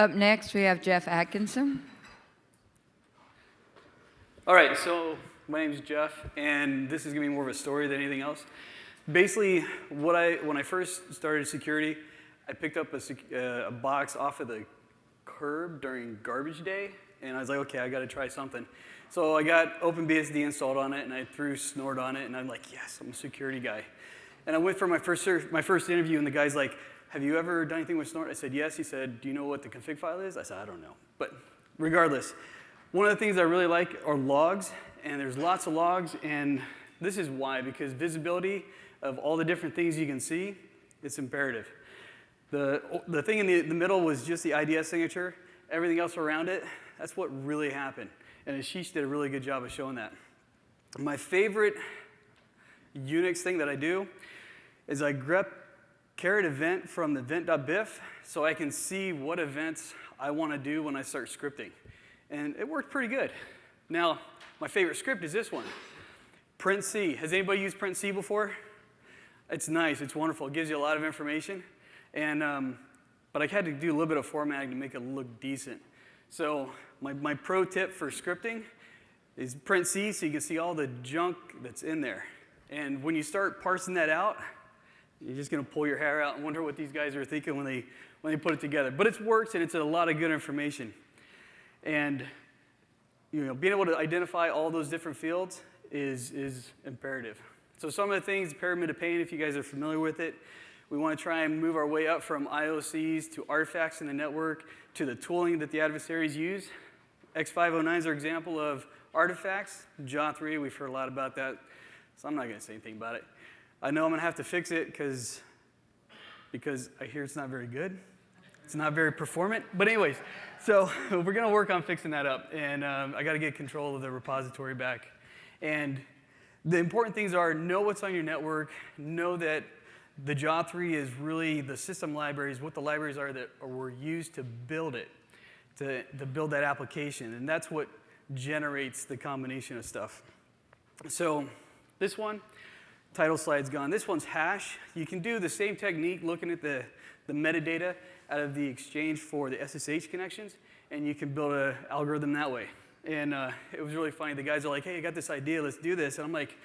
Up next, we have Jeff Atkinson. All right, so my name is Jeff, and this is gonna be more of a story than anything else. Basically, what I, when I first started security, I picked up a, uh, a box off of the curb during garbage day, and I was like, okay, I gotta try something. So I got OpenBSD installed on it, and I threw Snort on it, and I'm like, yes, I'm a security guy. And I went for my first, my first interview, and the guy's like, have you ever done anything with Snort? I said, yes. He said, do you know what the config file is? I said, I don't know. But regardless, one of the things I really like are logs, and there's lots of logs, and this is why, because visibility of all the different things you can see, it's imperative. The, the thing in the, the middle was just the IDS signature. Everything else around it, that's what really happened. And Ashish did a really good job of showing that. My favorite Unix thing that I do is I grep caret event from the event.bif so I can see what events I want to do when I start scripting. And it worked pretty good. Now, my favorite script is this one, print C. Has anybody used print C before? It's nice, it's wonderful. It gives you a lot of information. And, um, but I had to do a little bit of formatting to make it look decent. So my, my pro tip for scripting is print C so you can see all the junk that's in there. And when you start parsing that out, you're just gonna pull your hair out and wonder what these guys are thinking when they, when they put it together. But it works and it's a lot of good information. And you know, being able to identify all those different fields is, is imperative. So some of the things, Pyramid of Pain, if you guys are familiar with it, we want to try and move our way up from IOCs to artifacts in the network to the tooling that the adversaries use. X509 is our example of artifacts. JA3, we've heard a lot about that, so I'm not going to say anything about it. I know I'm going to have to fix it because because I hear it's not very good. It's not very performant. But anyways, so we're going to work on fixing that up. And um, I got to get control of the repository back. And the important things are know what's on your network, know that the JA3 is really the system libraries, what the libraries are that were used to build it, to, to build that application. And that's what generates the combination of stuff. So this one, title slide's gone. This one's HASSH. You can do the same technique looking at the, the metadata out of the exchange for the SSH connections, and you can build an algorithm that way. And uh, it was really funny. The guys are like, hey, I got this idea, let's do this. And I'm like,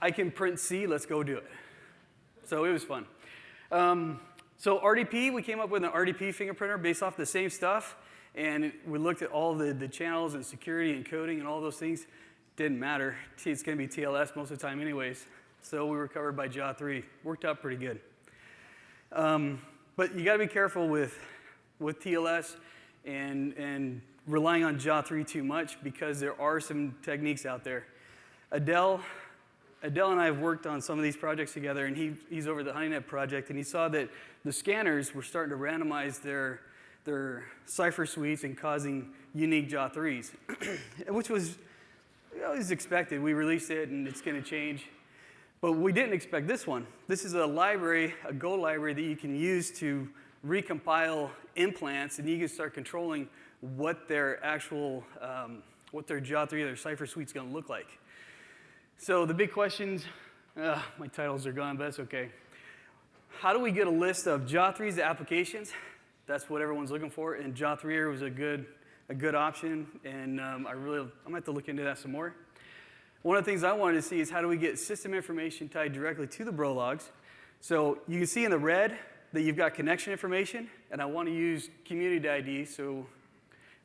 I can print C, let's go do it. So it was fun. Um, so RDP, we came up with an RDP fingerprinter based off the same stuff. And we looked at all the, the channels and security and coding and all those things. Didn't matter. It's going to be TLS most of the time anyways. So we were covered by JA3. Worked out pretty good. Um, but you got to be careful with, with TLS and, and relying on JA3 too much because there are some techniques out there. Adel, Adel and I have worked on some of these projects together, and he, he's over the HoneyNet project, and he saw that the scanners were starting to randomize their, their cipher suites and causing unique JA3s, which was, know, was expected. We released it, and it's going to change. But we didn't expect this one. This is a library, a Go library that you can use to recompile implants, and you can start controlling what their actual, um, what their JA3, their cipher suite is going to look like. So the big questions, uh, my titles are gone, but that's okay. How do we get a list of JA3's applications? That's what everyone's looking for, and JA3 was a good, a good option, and um, I really, I'm gonna have to look into that some more. One of the things I wanted to see is how do we get system information tied directly to the bro logs. So you can see in the red that you've got connection information, and I want to use community ID, so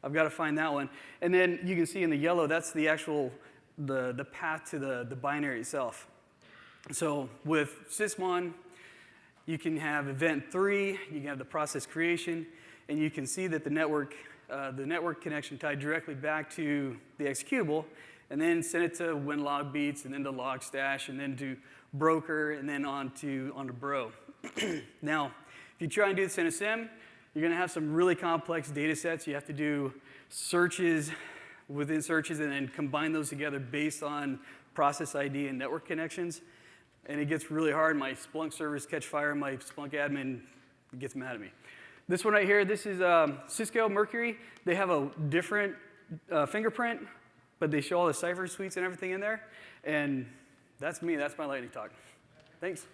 I've got to find that one. And then you can see in the yellow, that's the actual, the, the path to the, the binary itself. So with Sysmon, you can have event three, you can have the process creation, and you can see that the network, uh, the network connection tied directly back to the executable, and then send it to WinLog beats, and then to Logstash, and then to broker, and then on to, on to bro. now, if you try and do this in a SIEM, you're going to have some really complex data sets. You have to do searches within searches and then combine those together based on process ID and network connections. And it gets really hard. My Splunk servers catch fire. My Splunk admin gets mad at me. This one right here, this is um, Cisco Mercury. They have a different uh, fingerprint, but they show all the cipher suites and everything in there. And that's me. That's my lightning talk. Thanks.